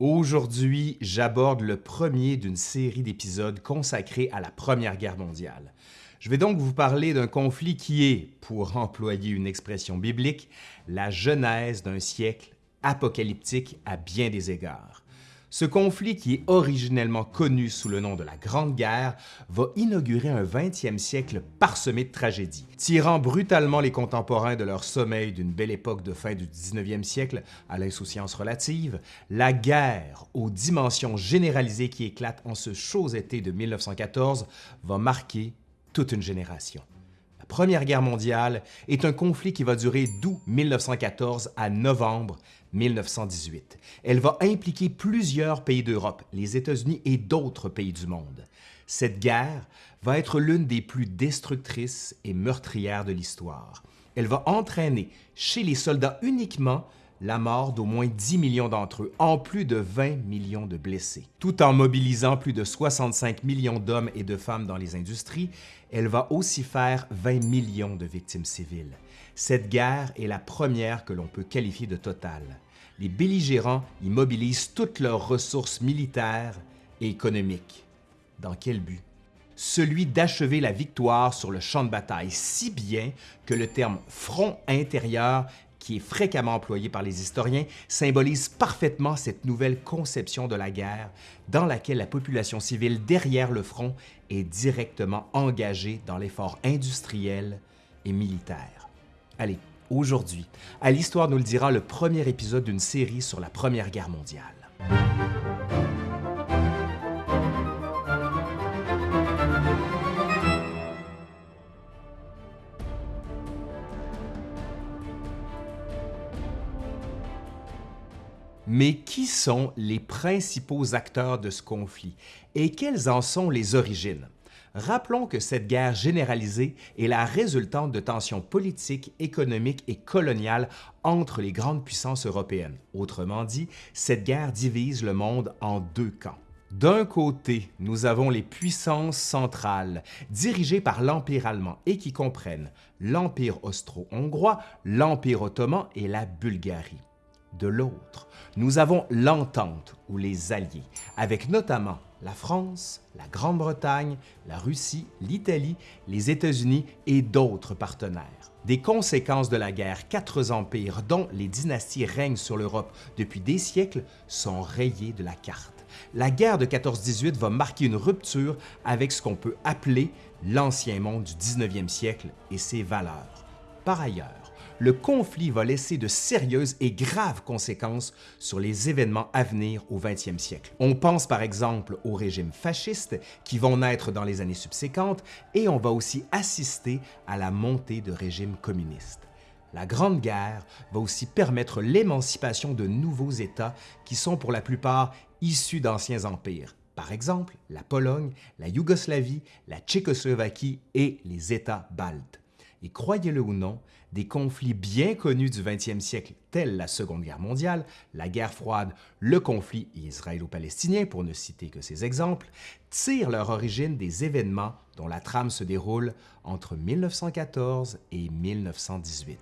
Aujourd'hui, j'aborde le premier d'une série d'épisodes consacrés à la Première Guerre mondiale. Je vais donc vous parler d'un conflit qui est, pour employer une expression biblique, la genèse d'un siècle apocalyptique à bien des égards. Ce conflit, qui est originellement connu sous le nom de la Grande Guerre, va inaugurer un 20e siècle parsemé de tragédies, tirant brutalement les contemporains de leur sommeil d'une belle époque de fin du 19e siècle à l'insouciance relative. La guerre, aux dimensions généralisées qui éclatent en ce chaud été de 1914, va marquer toute une génération. La Première Guerre mondiale est un conflit qui va durer d'août 1914 à novembre 1918. Elle va impliquer plusieurs pays d'Europe, les États-Unis et d'autres pays du monde. Cette guerre va être l'une des plus destructrices et meurtrières de l'histoire. Elle va entraîner chez les soldats uniquement la mort d'au moins 10 millions d'entre eux, en plus de 20 millions de blessés. Tout en mobilisant plus de 65 millions d'hommes et de femmes dans les industries, elle va aussi faire 20 millions de victimes civiles. Cette guerre est la première que l'on peut qualifier de totale. Les belligérants y mobilisent toutes leurs ressources militaires et économiques. Dans quel but? Celui d'achever la victoire sur le champ de bataille, si bien que le terme « front intérieur » qui est fréquemment employé par les historiens, symbolise parfaitement cette nouvelle conception de la guerre dans laquelle la population civile derrière le front est directement engagée dans l'effort industriel et militaire. Allez, aujourd'hui, à l'Histoire nous le dira le premier épisode d'une série sur la Première Guerre mondiale. Mais qui sont les principaux acteurs de ce conflit et quelles en sont les origines? Rappelons que cette guerre généralisée est la résultante de tensions politiques, économiques et coloniales entre les grandes puissances européennes. Autrement dit, cette guerre divise le monde en deux camps. D'un côté, nous avons les puissances centrales, dirigées par l'Empire allemand et qui comprennent l'Empire austro-hongrois, l'Empire ottoman et la Bulgarie. De l'autre, nous avons l'Entente ou les Alliés, avec notamment la France, la Grande-Bretagne, la Russie, l'Italie, les États-Unis et d'autres partenaires. Des conséquences de la guerre, quatre empires dont les dynasties règnent sur l'Europe depuis des siècles sont rayés de la carte. La guerre de 14-18 va marquer une rupture avec ce qu'on peut appeler l'ancien monde du 19e siècle et ses valeurs. Par ailleurs, le conflit va laisser de sérieuses et graves conséquences sur les événements à venir au 20e siècle. On pense par exemple aux régimes fascistes qui vont naître dans les années subséquentes et on va aussi assister à la montée de régimes communistes. La Grande Guerre va aussi permettre l'émancipation de nouveaux États qui sont pour la plupart issus d'anciens empires, par exemple la Pologne, la Yougoslavie, la Tchécoslovaquie et les États baltes. Et croyez-le ou non, des conflits bien connus du 20e siècle tels la Seconde Guerre mondiale, la guerre froide, le conflit israélo-palestinien pour ne citer que ces exemples, tirent leur origine des événements dont la trame se déroule entre 1914 et 1918.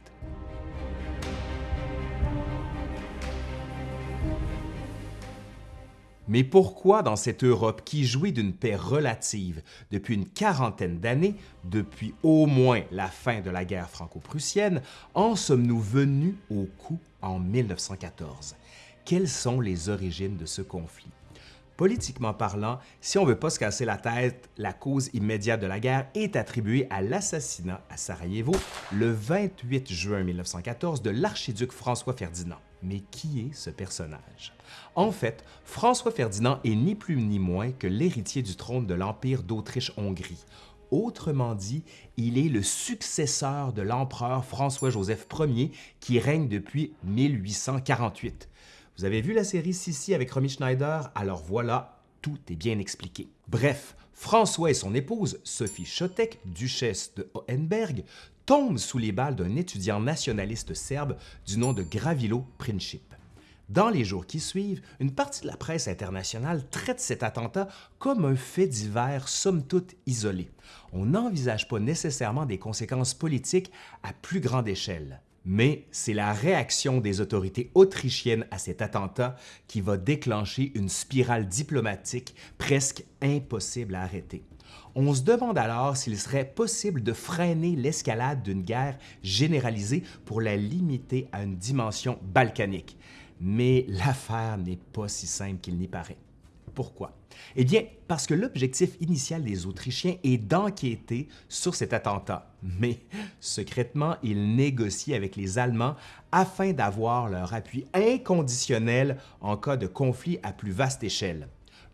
Mais pourquoi dans cette Europe qui jouit d'une paix relative depuis une quarantaine d'années, depuis au moins la fin de la guerre franco-prussienne, en sommes-nous venus au coup en 1914? Quelles sont les origines de ce conflit? Politiquement parlant, si on ne veut pas se casser la tête, la cause immédiate de la guerre est attribuée à l'assassinat à Sarajevo le 28 juin 1914 de l'archiduc François Ferdinand. Mais qui est ce personnage? En fait, François Ferdinand est ni plus ni moins que l'héritier du trône de l'Empire d'Autriche-Hongrie. Autrement dit, il est le successeur de l'empereur François-Joseph Ier qui règne depuis 1848. Vous avez vu la série Sissi avec Romy Schneider? Alors voilà, tout est bien expliqué. Bref, François et son épouse, Sophie Chotek, duchesse de Hohenberg, tombent sous les balles d'un étudiant nationaliste serbe du nom de Gravilo Princip. Dans les jours qui suivent, une partie de la presse internationale traite cet attentat comme un fait divers somme toute isolé. On n'envisage pas nécessairement des conséquences politiques à plus grande échelle. Mais c'est la réaction des autorités autrichiennes à cet attentat qui va déclencher une spirale diplomatique presque impossible à arrêter. On se demande alors s'il serait possible de freiner l'escalade d'une guerre généralisée pour la limiter à une dimension balkanique. Mais l'affaire n'est pas si simple qu'il n'y paraît. Pourquoi? Eh bien, parce que l'objectif initial des Autrichiens est d'enquêter sur cet attentat, mais secrètement, ils négocient avec les Allemands afin d'avoir leur appui inconditionnel en cas de conflit à plus vaste échelle.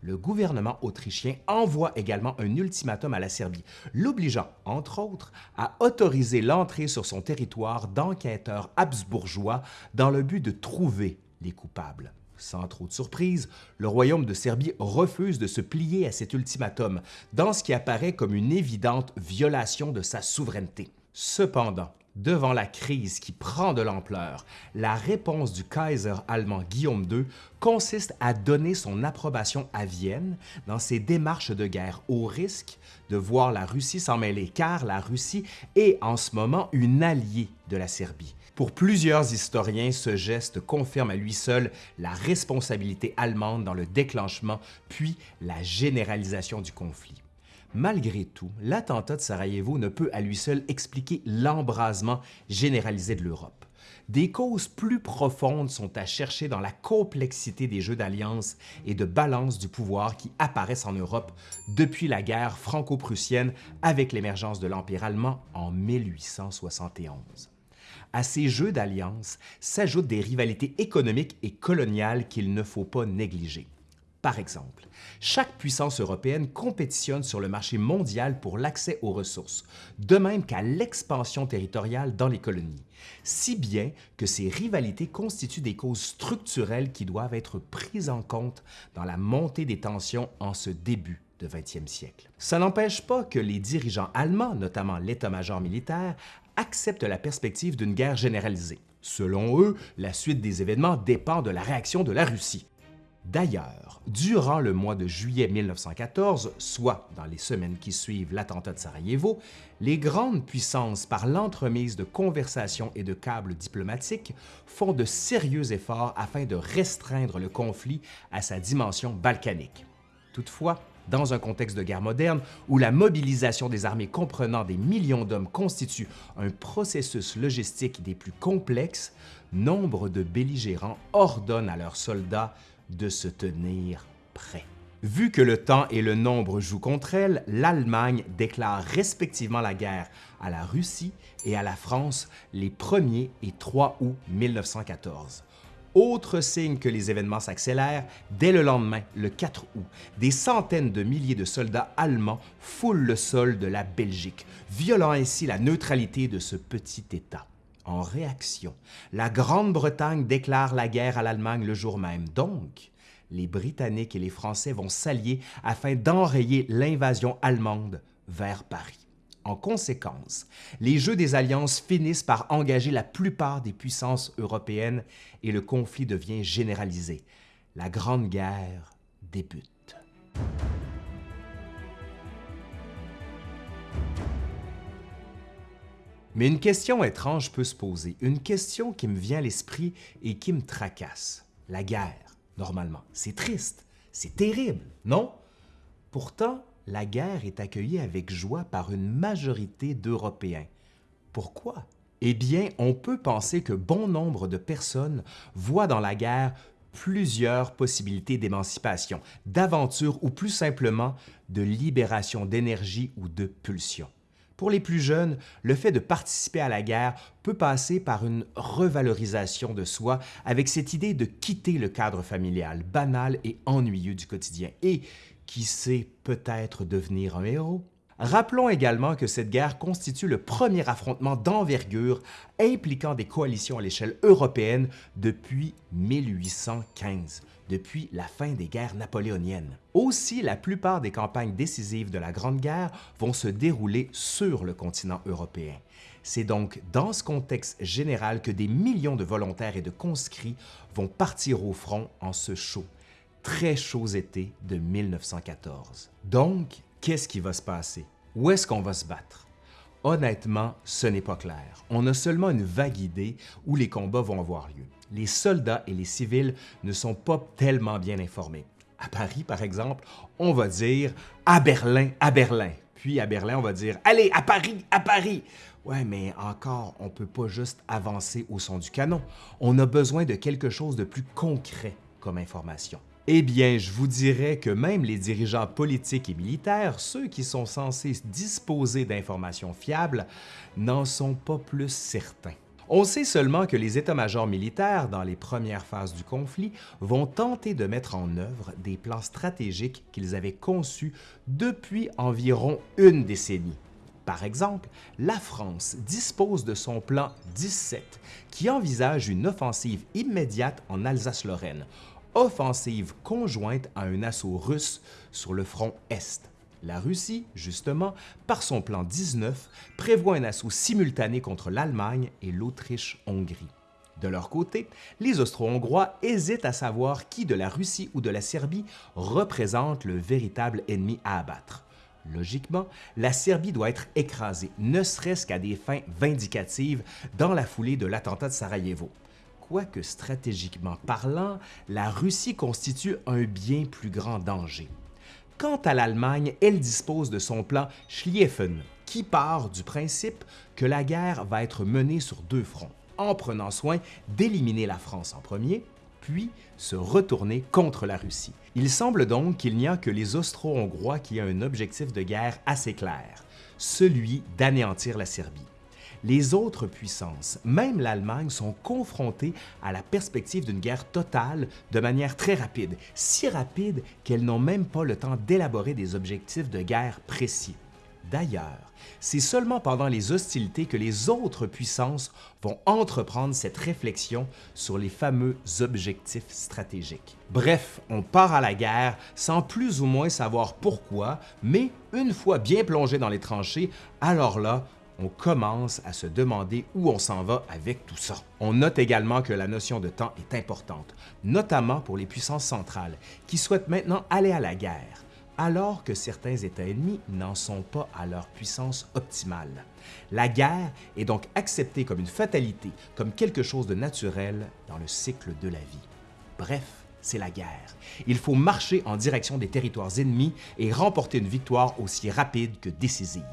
Le gouvernement autrichien envoie également un ultimatum à la Serbie, l'obligeant, entre autres, à autoriser l'entrée sur son territoire d'enquêteurs habsbourgeois dans le but de trouver les coupables. Sans trop de surprise, le royaume de Serbie refuse de se plier à cet ultimatum, dans ce qui apparaît comme une évidente violation de sa souveraineté. Cependant, devant la crise qui prend de l'ampleur, la réponse du Kaiser allemand Guillaume II consiste à donner son approbation à Vienne dans ses démarches de guerre, au risque de voir la Russie s'en mêler, car la Russie est en ce moment une alliée de la Serbie. Pour plusieurs historiens, ce geste confirme à lui seul la responsabilité allemande dans le déclenchement puis la généralisation du conflit. Malgré tout, l'attentat de Sarajevo ne peut à lui seul expliquer l'embrasement généralisé de l'Europe. Des causes plus profondes sont à chercher dans la complexité des jeux d'alliance et de balance du pouvoir qui apparaissent en Europe depuis la guerre franco-prussienne avec l'émergence de l'Empire allemand en 1871. À ces jeux d'alliance s'ajoutent des rivalités économiques et coloniales qu'il ne faut pas négliger. Par exemple, chaque puissance européenne compétitionne sur le marché mondial pour l'accès aux ressources, de même qu'à l'expansion territoriale dans les colonies, si bien que ces rivalités constituent des causes structurelles qui doivent être prises en compte dans la montée des tensions en ce début de 20e siècle. Ça n'empêche pas que les dirigeants allemands, notamment l'état-major militaire, acceptent la perspective d'une guerre généralisée. Selon eux, la suite des événements dépend de la réaction de la Russie. D'ailleurs, durant le mois de juillet 1914, soit dans les semaines qui suivent l'attentat de Sarajevo, les grandes puissances, par l'entremise de conversations et de câbles diplomatiques, font de sérieux efforts afin de restreindre le conflit à sa dimension balkanique. Toutefois, dans un contexte de guerre moderne où la mobilisation des armées comprenant des millions d'hommes constitue un processus logistique des plus complexes, nombre de belligérants ordonnent à leurs soldats de se tenir prêts. Vu que le temps et le nombre jouent contre elle, l'Allemagne déclare respectivement la guerre à la Russie et à la France les 1er et 3 août 1914. Autre signe que les événements s'accélèrent, dès le lendemain, le 4 août, des centaines de milliers de soldats allemands foulent le sol de la Belgique, violant ainsi la neutralité de ce petit État. En réaction, la Grande-Bretagne déclare la guerre à l'Allemagne le jour même. Donc, les Britanniques et les Français vont s'allier afin d'enrayer l'invasion allemande vers Paris. En conséquence, les jeux des alliances finissent par engager la plupart des puissances européennes et le conflit devient généralisé. La Grande Guerre débute. Mais une question étrange peut se poser, une question qui me vient à l'esprit et qui me tracasse. La guerre, normalement, c'est triste, c'est terrible, non? Pourtant, la guerre est accueillie avec joie par une majorité d'Européens. Pourquoi? Eh bien, on peut penser que bon nombre de personnes voient dans la guerre plusieurs possibilités d'émancipation, d'aventure ou plus simplement de libération d'énergie ou de pulsion. Pour les plus jeunes, le fait de participer à la guerre peut passer par une revalorisation de soi avec cette idée de quitter le cadre familial banal et ennuyeux du quotidien et qui sait peut-être devenir un héros? Rappelons également que cette guerre constitue le premier affrontement d'envergure impliquant des coalitions à l'échelle européenne depuis 1815, depuis la fin des guerres napoléoniennes. Aussi, la plupart des campagnes décisives de la Grande Guerre vont se dérouler sur le continent européen. C'est donc dans ce contexte général que des millions de volontaires et de conscrits vont partir au front en ce chaud très chaud été de 1914. Donc, qu'est-ce qui va se passer? Où est-ce qu'on va se battre? Honnêtement, ce n'est pas clair. On a seulement une vague idée où les combats vont avoir lieu. Les soldats et les civils ne sont pas tellement bien informés. À Paris, par exemple, on va dire « à Berlin, à Berlin ». Puis à Berlin, on va dire « allez, à Paris, à Paris ». Ouais, mais encore, on ne peut pas juste avancer au son du canon. On a besoin de quelque chose de plus concret comme information. Eh bien, je vous dirais que même les dirigeants politiques et militaires, ceux qui sont censés disposer d'informations fiables, n'en sont pas plus certains. On sait seulement que les états-majors militaires, dans les premières phases du conflit, vont tenter de mettre en œuvre des plans stratégiques qu'ils avaient conçus depuis environ une décennie. Par exemple, la France dispose de son plan 17, qui envisage une offensive immédiate en Alsace-Lorraine, offensive conjointe à un assaut russe sur le front Est. La Russie, justement, par son plan 19, prévoit un assaut simultané contre l'Allemagne et l'Autriche-Hongrie. De leur côté, les Austro-Hongrois hésitent à savoir qui de la Russie ou de la Serbie représente le véritable ennemi à abattre. Logiquement, la Serbie doit être écrasée, ne serait-ce qu'à des fins vindicatives, dans la foulée de l'attentat de Sarajevo quoique stratégiquement parlant, la Russie constitue un bien plus grand danger. Quant à l'Allemagne, elle dispose de son plan Schlieffen, qui part du principe que la guerre va être menée sur deux fronts, en prenant soin d'éliminer la France en premier, puis se retourner contre la Russie. Il semble donc qu'il n'y a que les Austro-Hongrois qui ont un objectif de guerre assez clair, celui d'anéantir la Serbie les autres puissances, même l'Allemagne, sont confrontées à la perspective d'une guerre totale de manière très rapide, si rapide qu'elles n'ont même pas le temps d'élaborer des objectifs de guerre précis. D'ailleurs, c'est seulement pendant les hostilités que les autres puissances vont entreprendre cette réflexion sur les fameux objectifs stratégiques. Bref, on part à la guerre sans plus ou moins savoir pourquoi, mais une fois bien plongé dans les tranchées, alors là, on commence à se demander où on s'en va avec tout ça. On note également que la notion de temps est importante, notamment pour les puissances centrales, qui souhaitent maintenant aller à la guerre, alors que certains États ennemis n'en sont pas à leur puissance optimale. La guerre est donc acceptée comme une fatalité, comme quelque chose de naturel dans le cycle de la vie. Bref, c'est la guerre. Il faut marcher en direction des territoires ennemis et remporter une victoire aussi rapide que décisive.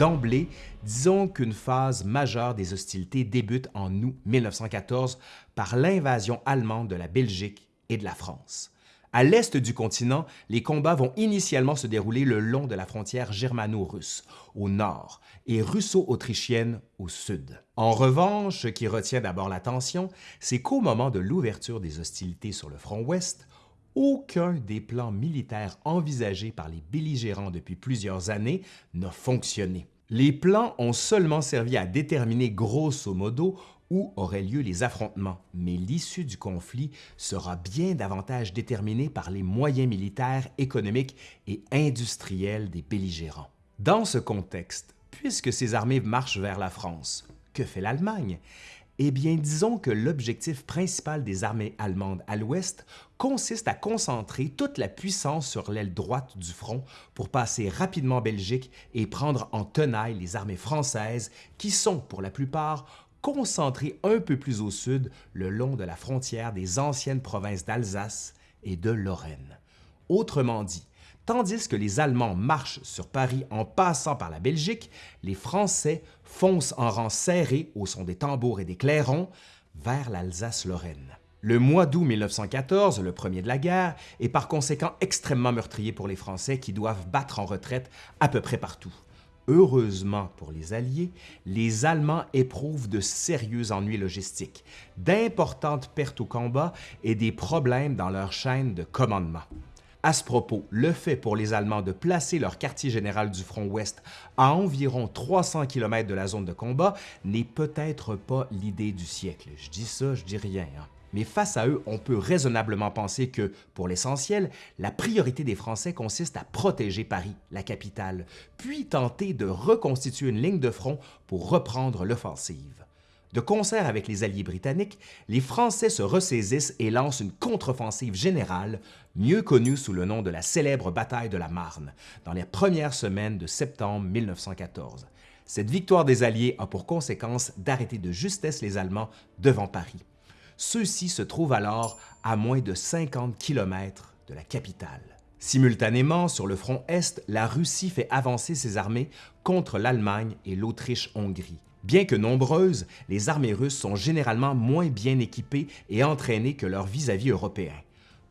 D'emblée, disons qu'une phase majeure des hostilités débute en août 1914 par l'invasion allemande de la Belgique et de la France. À l'est du continent, les combats vont initialement se dérouler le long de la frontière germano-russe, au nord, et russo-autrichienne au sud. En revanche, ce qui retient d'abord l'attention, c'est qu'au moment de l'ouverture des hostilités sur le front ouest, aucun des plans militaires envisagés par les belligérants depuis plusieurs années n'a fonctionné. Les plans ont seulement servi à déterminer grosso modo où auraient lieu les affrontements, mais l'issue du conflit sera bien davantage déterminée par les moyens militaires, économiques et industriels des belligérants. Dans ce contexte, puisque ces armées marchent vers la France, que fait l'Allemagne? Eh bien, disons que l'objectif principal des armées allemandes à l'ouest consiste à concentrer toute la puissance sur l'aile droite du front pour passer rapidement en Belgique et prendre en tenaille les armées françaises qui sont, pour la plupart, concentrées un peu plus au sud le long de la frontière des anciennes provinces d'Alsace et de Lorraine. Autrement dit, Tandis que les Allemands marchent sur Paris en passant par la Belgique, les Français foncent en rang serré au son des tambours et des clairons vers l'Alsace-Lorraine. Le mois d'août 1914, le premier de la guerre, est par conséquent extrêmement meurtrier pour les Français qui doivent battre en retraite à peu près partout. Heureusement pour les Alliés, les Allemands éprouvent de sérieux ennuis logistiques, d'importantes pertes au combat et des problèmes dans leur chaîne de commandement. À ce propos, le fait pour les Allemands de placer leur quartier général du front ouest à environ 300 km de la zone de combat n'est peut-être pas l'idée du siècle. Je dis ça, je dis rien. Hein. Mais face à eux, on peut raisonnablement penser que, pour l'essentiel, la priorité des Français consiste à protéger Paris, la capitale, puis tenter de reconstituer une ligne de front pour reprendre l'offensive. De concert avec les alliés britanniques, les Français se ressaisissent et lancent une contre-offensive générale, mieux connue sous le nom de la célèbre bataille de la Marne, dans les premières semaines de septembre 1914. Cette victoire des Alliés a pour conséquence d'arrêter de justesse les Allemands devant Paris. Ceux-ci se trouvent alors à moins de 50 km de la capitale. Simultanément, sur le front Est, la Russie fait avancer ses armées contre l'Allemagne et l'Autriche-Hongrie. Bien que nombreuses, les armées russes sont généralement moins bien équipées et entraînées que leurs vis-à-vis européens.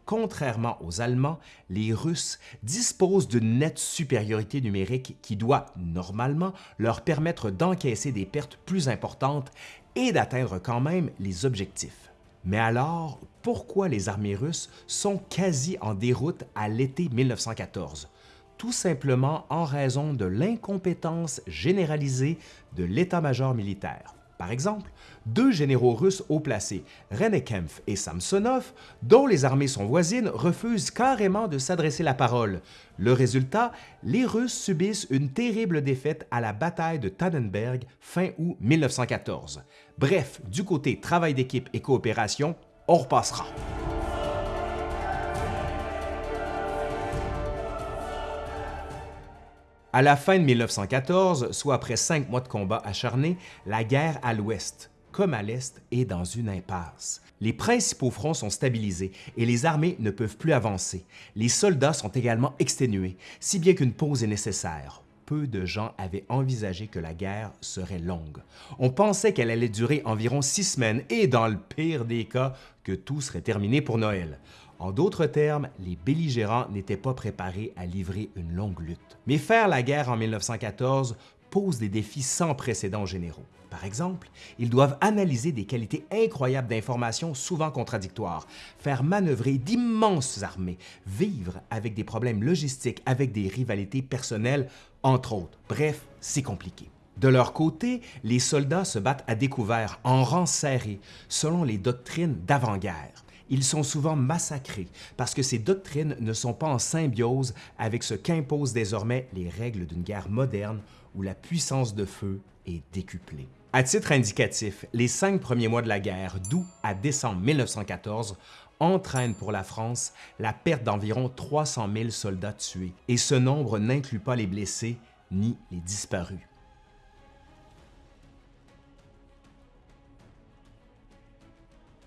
Contrairement aux Allemands, les Russes disposent d'une nette supériorité numérique qui doit, normalement, leur permettre d'encaisser des pertes plus importantes et d'atteindre quand même les objectifs. Mais alors, pourquoi les armées russes sont quasi en déroute à l'été 1914? tout simplement en raison de l'incompétence généralisée de l'état-major militaire. Par exemple, deux généraux russes haut placés, Renekempf et Samsonov, dont les armées sont voisines, refusent carrément de s'adresser la parole. Le résultat, les Russes subissent une terrible défaite à la bataille de Tannenberg fin août 1914. Bref, du côté travail d'équipe et coopération, on repassera. À la fin de 1914, soit après cinq mois de combats acharnés, la guerre à l'ouest, comme à l'est, est dans une impasse. Les principaux fronts sont stabilisés et les armées ne peuvent plus avancer. Les soldats sont également exténués, si bien qu'une pause est nécessaire. Peu de gens avaient envisagé que la guerre serait longue. On pensait qu'elle allait durer environ six semaines et, dans le pire des cas, que tout serait terminé pour Noël. En d'autres termes, les belligérants n'étaient pas préparés à livrer une longue lutte. Mais faire la guerre en 1914 pose des défis sans précédent généraux. Par exemple, ils doivent analyser des qualités incroyables d'informations souvent contradictoires, faire manœuvrer d'immenses armées, vivre avec des problèmes logistiques, avec des rivalités personnelles, entre autres. Bref, c'est compliqué. De leur côté, les soldats se battent à découvert, en rang serré, selon les doctrines d'avant-guerre ils sont souvent massacrés parce que ces doctrines ne sont pas en symbiose avec ce qu'imposent désormais les règles d'une guerre moderne où la puissance de feu est décuplée. À titre indicatif, les cinq premiers mois de la guerre, d'août à décembre 1914, entraînent pour la France la perte d'environ 300 000 soldats tués, et ce nombre n'inclut pas les blessés ni les disparus.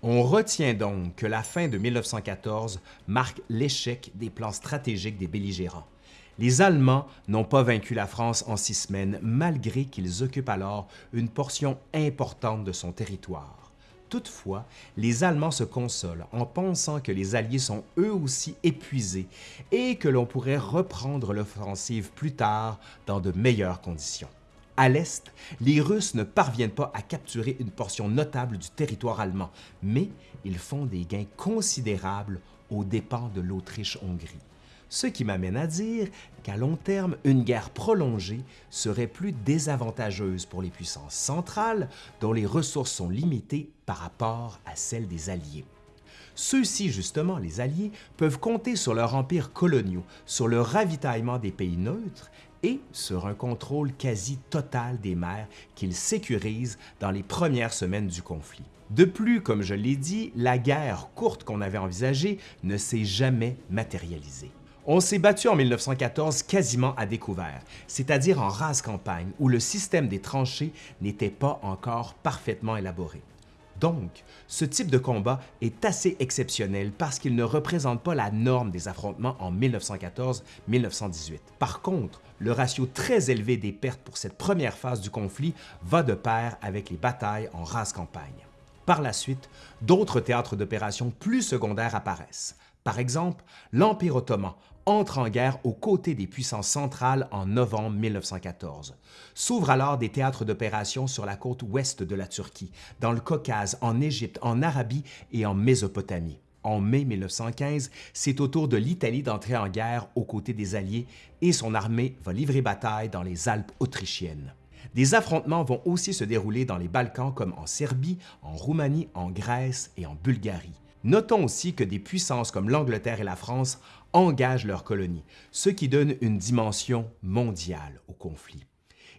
On retient donc que la fin de 1914 marque l'échec des plans stratégiques des belligérants. Les Allemands n'ont pas vaincu la France en six semaines, malgré qu'ils occupent alors une portion importante de son territoire. Toutefois, les Allemands se consolent en pensant que les Alliés sont eux aussi épuisés et que l'on pourrait reprendre l'offensive plus tard dans de meilleures conditions. À l'est, les Russes ne parviennent pas à capturer une portion notable du territoire allemand, mais ils font des gains considérables aux dépens de l'Autriche-Hongrie. Ce qui m'amène à dire qu'à long terme, une guerre prolongée serait plus désavantageuse pour les puissances centrales dont les ressources sont limitées par rapport à celles des Alliés. Ceux-ci, justement, les Alliés, peuvent compter sur leur empire coloniaux, sur le ravitaillement des pays neutres et sur un contrôle quasi total des mers qu'ils sécurisent dans les premières semaines du conflit. De plus, comme je l'ai dit, la guerre courte qu'on avait envisagée ne s'est jamais matérialisée. On s'est battu en 1914 quasiment à découvert, c'est-à-dire en rase campagne où le système des tranchées n'était pas encore parfaitement élaboré. Donc, ce type de combat est assez exceptionnel parce qu'il ne représente pas la norme des affrontements en 1914-1918. Par contre, le ratio très élevé des pertes pour cette première phase du conflit va de pair avec les batailles en rase campagne. Par la suite, d'autres théâtres d'opérations plus secondaires apparaissent. Par exemple, l'Empire ottoman entre en guerre aux côtés des puissances centrales en novembre 1914. S'ouvrent alors des théâtres d'opérations sur la côte ouest de la Turquie, dans le Caucase, en Égypte, en Arabie et en Mésopotamie. En mai 1915, c'est au tour de l'Italie d'entrer en guerre aux côtés des Alliés et son armée va livrer bataille dans les Alpes autrichiennes. Des affrontements vont aussi se dérouler dans les Balkans comme en Serbie, en Roumanie, en Grèce et en Bulgarie. Notons aussi que des puissances comme l'Angleterre et la France engagent leurs colonies, ce qui donne une dimension mondiale au conflit.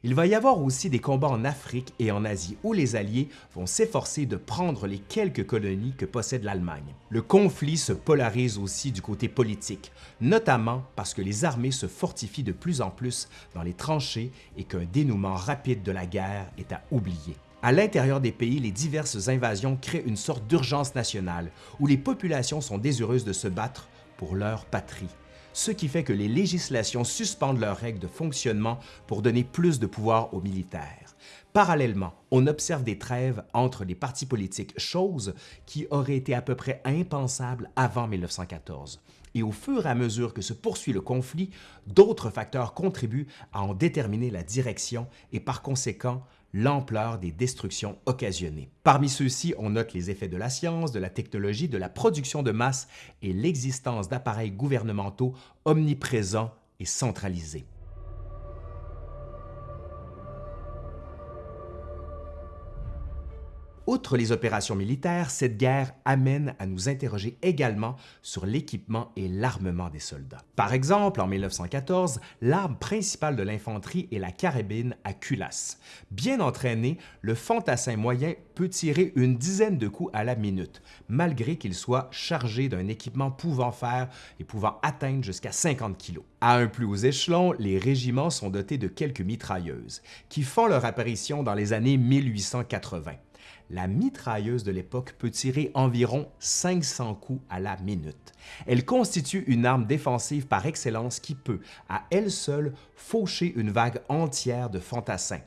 Il va y avoir aussi des combats en Afrique et en Asie où les Alliés vont s'efforcer de prendre les quelques colonies que possède l'Allemagne. Le conflit se polarise aussi du côté politique, notamment parce que les armées se fortifient de plus en plus dans les tranchées et qu'un dénouement rapide de la guerre est à oublier. À l'intérieur des pays, les diverses invasions créent une sorte d'urgence nationale où les populations sont désireuses de se battre pour leur patrie ce qui fait que les législations suspendent leurs règles de fonctionnement pour donner plus de pouvoir aux militaires. Parallèlement, on observe des trêves entre les partis politiques, chose qui aurait été à peu près impensable avant 1914. Et au fur et à mesure que se poursuit le conflit, d'autres facteurs contribuent à en déterminer la direction et par conséquent l'ampleur des destructions occasionnées. Parmi ceux-ci, on note les effets de la science, de la technologie, de la production de masse et l'existence d'appareils gouvernementaux omniprésents et centralisés. Outre les opérations militaires, cette guerre amène à nous interroger également sur l'équipement et l'armement des soldats. Par exemple, en 1914, l'arme principale de l'infanterie est la carabine à culasse. Bien entraîné, le fantassin moyen peut tirer une dizaine de coups à la minute, malgré qu'il soit chargé d'un équipement pouvant faire et pouvant atteindre jusqu'à 50 kg. À un plus haut échelon, les régiments sont dotés de quelques mitrailleuses, qui font leur apparition dans les années 1880 la mitrailleuse de l'époque peut tirer environ 500 coups à la minute. Elle constitue une arme défensive par excellence qui peut, à elle seule, faucher une vague entière de fantassins.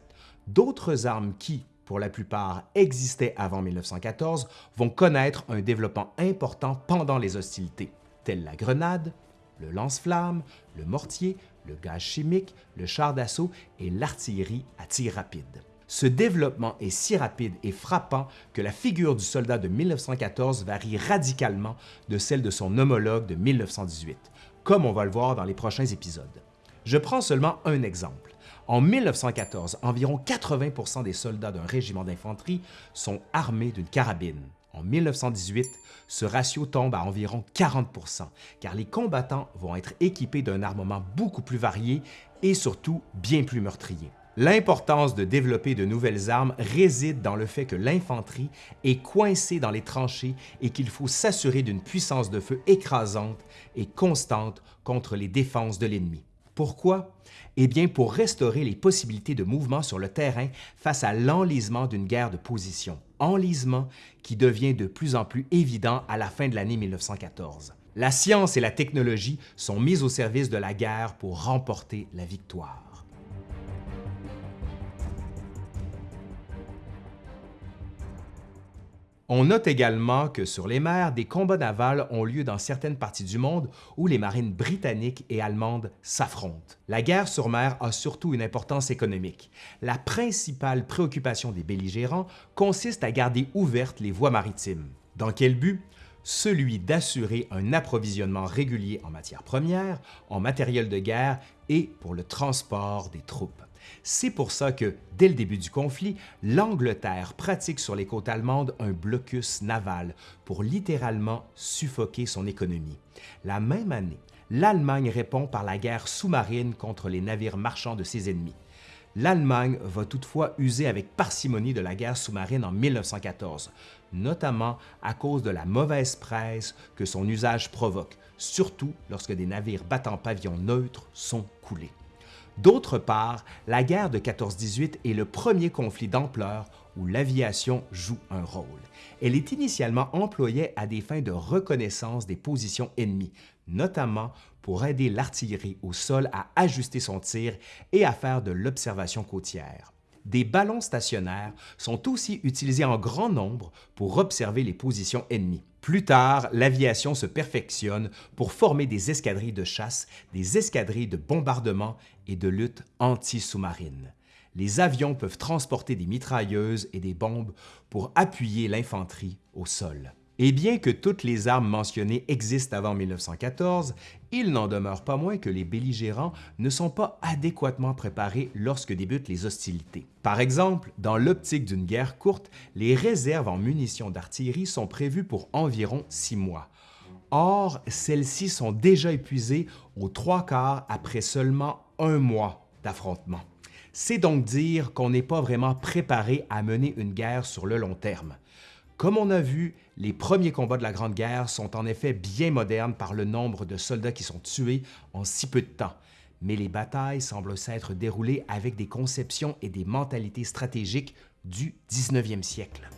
D'autres armes qui, pour la plupart, existaient avant 1914, vont connaître un développement important pendant les hostilités, telles la grenade, le lance-flamme, le mortier, le gaz chimique, le char d'assaut et l'artillerie à tir rapide. Ce développement est si rapide et frappant que la figure du soldat de 1914 varie radicalement de celle de son homologue de 1918, comme on va le voir dans les prochains épisodes. Je prends seulement un exemple. En 1914, environ 80% des soldats d'un régiment d'infanterie sont armés d'une carabine. En 1918, ce ratio tombe à environ 40% car les combattants vont être équipés d'un armement beaucoup plus varié et surtout bien plus meurtrier. L'importance de développer de nouvelles armes réside dans le fait que l'infanterie est coincée dans les tranchées et qu'il faut s'assurer d'une puissance de feu écrasante et constante contre les défenses de l'ennemi. Pourquoi? Eh bien, pour restaurer les possibilités de mouvement sur le terrain face à l'enlisement d'une guerre de position, enlisement qui devient de plus en plus évident à la fin de l'année 1914. La science et la technologie sont mises au service de la guerre pour remporter la victoire. On note également que sur les mers, des combats navals ont lieu dans certaines parties du monde où les marines britanniques et allemandes s'affrontent. La guerre sur mer a surtout une importance économique. La principale préoccupation des belligérants consiste à garder ouvertes les voies maritimes. Dans quel but? Celui d'assurer un approvisionnement régulier en matières premières, en matériel de guerre et pour le transport des troupes. C'est pour ça que, dès le début du conflit, l'Angleterre pratique sur les côtes allemandes un blocus naval pour littéralement suffoquer son économie. La même année, l'Allemagne répond par la guerre sous-marine contre les navires marchands de ses ennemis. L'Allemagne va toutefois user avec parcimonie de la guerre sous-marine en 1914, notamment à cause de la mauvaise presse que son usage provoque, surtout lorsque des navires battant pavillon neutre sont coulés. D'autre part, la guerre de 14-18 est le premier conflit d'ampleur où l'aviation joue un rôle. Elle est initialement employée à des fins de reconnaissance des positions ennemies, notamment pour aider l'artillerie au sol à ajuster son tir et à faire de l'observation côtière. Des ballons stationnaires sont aussi utilisés en grand nombre pour observer les positions ennemies. Plus tard, l'aviation se perfectionne pour former des escadrilles de chasse, des escadrilles de bombardement et de lutte anti-sous-marine. Les avions peuvent transporter des mitrailleuses et des bombes pour appuyer l'infanterie au sol. Et bien que toutes les armes mentionnées existent avant 1914, il n'en demeure pas moins que les belligérants ne sont pas adéquatement préparés lorsque débutent les hostilités. Par exemple, dans l'optique d'une guerre courte, les réserves en munitions d'artillerie sont prévues pour environ six mois. Or, celles-ci sont déjà épuisées aux trois quarts après seulement un mois d'affrontement. C'est donc dire qu'on n'est pas vraiment préparé à mener une guerre sur le long terme. Comme on a vu, les premiers combats de la Grande Guerre sont en effet bien modernes par le nombre de soldats qui sont tués en si peu de temps, mais les batailles semblent s'être déroulées avec des conceptions et des mentalités stratégiques du 19e siècle.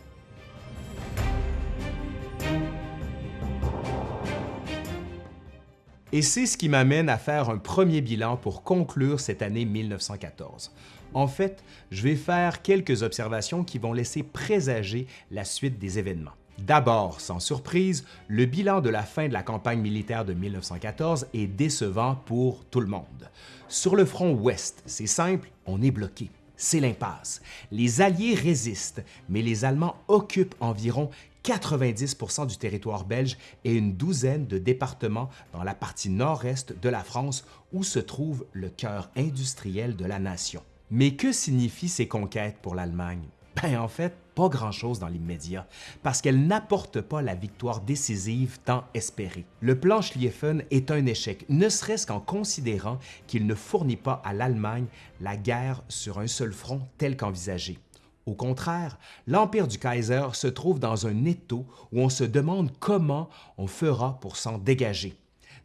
Et c'est ce qui m'amène à faire un premier bilan pour conclure cette année 1914. En fait, je vais faire quelques observations qui vont laisser présager la suite des événements. D'abord, sans surprise, le bilan de la fin de la campagne militaire de 1914 est décevant pour tout le monde. Sur le front ouest, c'est simple, on est bloqué. C'est l'impasse. Les Alliés résistent, mais les Allemands occupent environ 90% du territoire belge et une douzaine de départements dans la partie nord-est de la France où se trouve le cœur industriel de la nation. Mais que signifient ces conquêtes pour l'Allemagne? Ben en fait, pas grand-chose dans l'immédiat, parce qu'elles n'apportent pas la victoire décisive tant espérée. Le plan Schlieffen est un échec, ne serait-ce qu'en considérant qu'il ne fournit pas à l'Allemagne la guerre sur un seul front tel qu'envisagé. Au contraire, l'Empire du Kaiser se trouve dans un étau où on se demande comment on fera pour s'en dégager.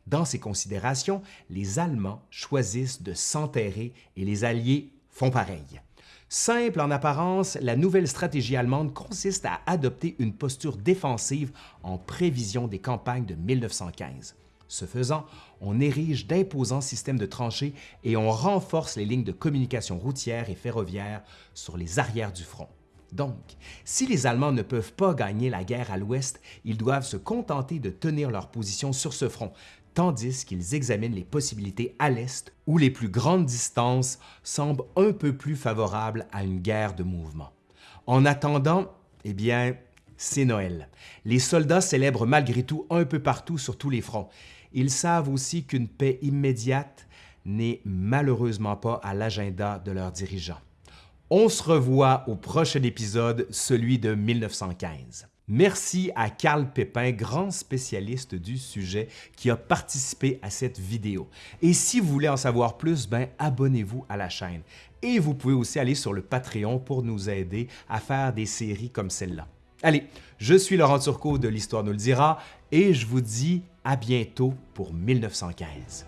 Dans ces considérations, les Allemands choisissent de s'enterrer et les Alliés font pareil. Simple en apparence, la nouvelle stratégie allemande consiste à adopter une posture défensive en prévision des campagnes de 1915. Ce faisant, on érige d'imposants systèmes de tranchées et on renforce les lignes de communication routière et ferroviaire sur les arrières du front. Donc, si les Allemands ne peuvent pas gagner la guerre à l'ouest, ils doivent se contenter de tenir leur position sur ce front, tandis qu'ils examinent les possibilités à l'est où les plus grandes distances semblent un peu plus favorables à une guerre de mouvement. En attendant, eh bien, c'est Noël. Les soldats célèbrent malgré tout un peu partout sur tous les fronts. Ils savent aussi qu'une paix immédiate n'est malheureusement pas à l'agenda de leurs dirigeants. On se revoit au prochain épisode, celui de 1915. Merci à Carl Pépin, grand spécialiste du sujet, qui a participé à cette vidéo. Et si vous voulez en savoir plus, ben abonnez-vous à la chaîne. Et vous pouvez aussi aller sur le Patreon pour nous aider à faire des séries comme celle-là. Allez, je suis Laurent Turcot de l'Histoire nous le dira et je vous dis à bientôt pour 1915.